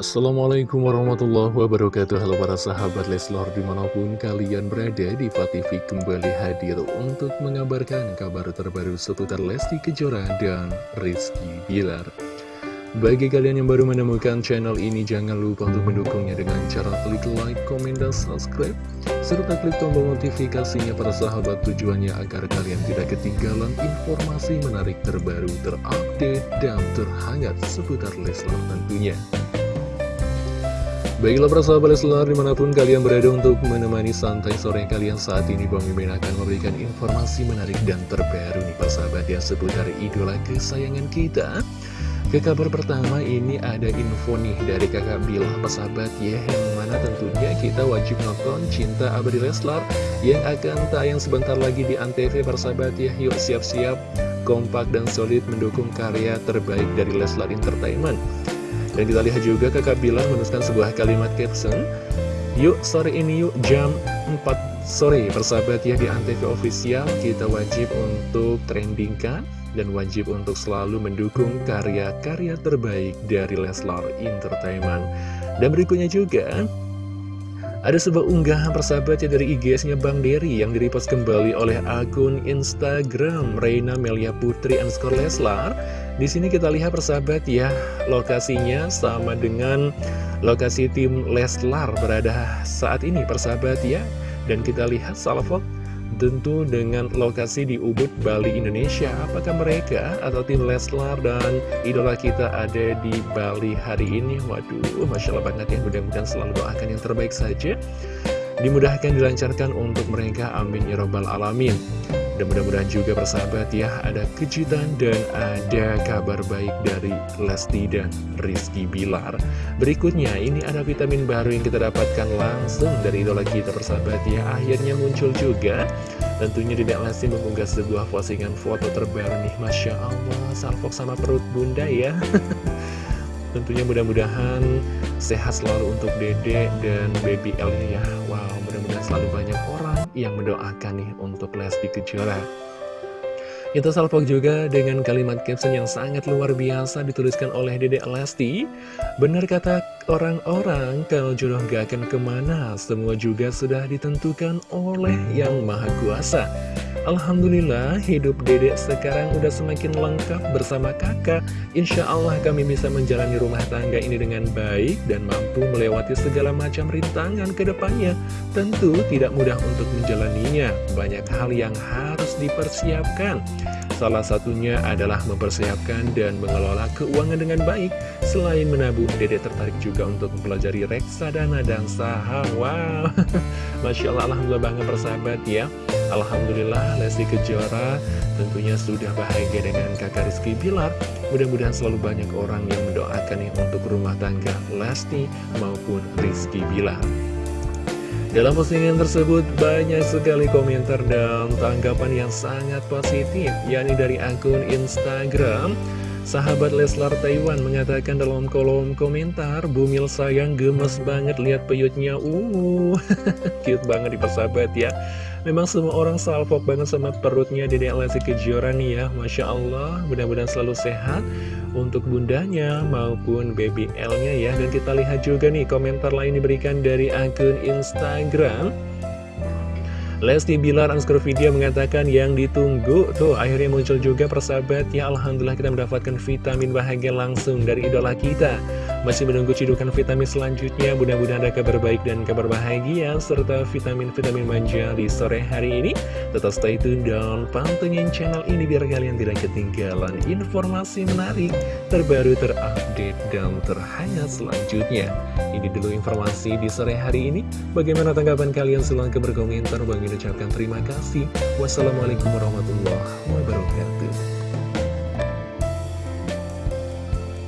Assalamualaikum warahmatullahi wabarakatuh. Halo para sahabat Leslor di mana pun kalian berada di TV kembali hadir untuk mengabarkan kabar terbaru seputar Lesti Kejora dan Rizky Bilar. Bagi kalian yang baru menemukan channel ini jangan lupa untuk mendukungnya dengan cara klik like, komen, dan subscribe serta klik tombol notifikasinya para sahabat tujuannya agar kalian tidak ketinggalan informasi menarik terbaru terupdate dan terhangat seputar Leslar tentunya Baiklah persahabat Leslar di mana pun kalian berada untuk menemani santai sore kalian saat ini Bang Mimin akan memberikan informasi menarik dan terbaru nih persahabat yang seputar idola kesayangan kita. Ke kabar pertama ini ada info nih dari kakak Bilah persahabat ya Yang mana tentunya kita wajib nonton Cinta Abadi Leslar Yang akan tayang sebentar lagi di Antv persahabat ya. Yuk siap-siap kompak dan solid mendukung karya terbaik dari Leslar Entertainment dan kita lihat juga kakak Bilar menuliskan sebuah kalimat caption. Yuk sore ini yuk jam 4 sore. Persahabat ya di Antv Official Kita wajib untuk trendingkan dan wajib untuk selalu mendukung karya-karya terbaik dari Leslar Entertainment. Dan berikutnya juga ada sebuah unggahan persahabat ya dari IGS-nya Bang Dery yang direpost kembali oleh akun Instagram Reina Melia Putri underscore Leslar di sini kita lihat persahabat ya, lokasinya sama dengan lokasi tim Leslar berada saat ini persahabat ya. Dan kita lihat salvo tentu dengan lokasi di Ubud, Bali, Indonesia. Apakah mereka atau tim Leslar dan idola kita ada di Bali hari ini? Waduh, Masya Allah banget ya, mudah-mudahan selalu doakan yang terbaik saja. Dimudahkan, dilancarkan untuk mereka, amin ya robbal alamin. Dan mudah-mudahan juga persahabat ya ada kejutan dan ada kabar baik dari Lesti dan Rizky Bilar. Berikutnya ini ada vitamin baru yang kita dapatkan langsung dari idola kita persahabat ya. Akhirnya muncul juga. Tentunya tidak Lesti mengunggah sebuah postingan foto terbaru nih Masya Allah salfok sama perut bunda ya Tentunya mudah-mudahan sehat selalu untuk dede dan baby L ya Wow mudah-mudahan selalu banyak orang yang mendoakan nih untuk Lesti Kejora. Kita salvok juga dengan kalimat caption yang sangat luar biasa dituliskan oleh Dedek Lesti. Benar kata orang-orang, kalau jodoh gak akan ke mana, semua juga sudah ditentukan oleh Yang Maha Kuasa. Alhamdulillah hidup dedek sekarang udah semakin lengkap bersama kakak. Insya Allah kami bisa menjalani rumah tangga ini dengan baik Dan mampu melewati segala macam rintangan ke depannya. Tentu tidak mudah untuk menjalaninya. Banyak hal yang harus dipersiapkan Salah satunya adalah mempersiapkan dan mengelola keuangan dengan baik. Selain menabung, dedek tertarik juga untuk mempelajari reksadana dan saham. Wow, Masya Allah, Alhamdulillah bangga persahabat ya. Alhamdulillah Lesti Kejora tentunya sudah bahagia dengan kakak Rizky Bilar. Mudah-mudahan selalu banyak orang yang mendoakan untuk rumah tangga Lesti maupun Rizky Bilar dalam postingan tersebut banyak sekali komentar dan tanggapan yang sangat positif yakni dari akun Instagram Sahabat Leslar Taiwan mengatakan dalam kolom komentar Bumil sayang gemes banget lihat peyutnya. Uh, cute banget di persahabat ya. Memang semua orang salvok banget sama perutnya Dede Lesti Kejora nih ya. Masya Allah mudah-mudahan selalu sehat Untuk bundanya maupun baby L-nya ya. Dan kita lihat juga nih komentar lain diberikan dari akun Instagram Lesti Bilar underscore video mengatakan yang ditunggu Tuh akhirnya muncul juga persahabat Ya Alhamdulillah kita mendapatkan vitamin bahagia langsung dari idola kita Masih menunggu cidukan vitamin selanjutnya Mudah-mudahan ada kabar baik dan kabar bahagia Serta vitamin-vitamin manja di sore hari ini Tetap stay tune dan pantengin channel ini Biar kalian tidak ketinggalan informasi menarik Terbaru, terupdate, dan terhangat selanjutnya Ini dulu informasi di sore hari ini Bagaimana tanggapan kalian? Silahkan berkomentar Bang ucapkan terima kasih. Wassalamualaikum warahmatullahi wabarakatuh.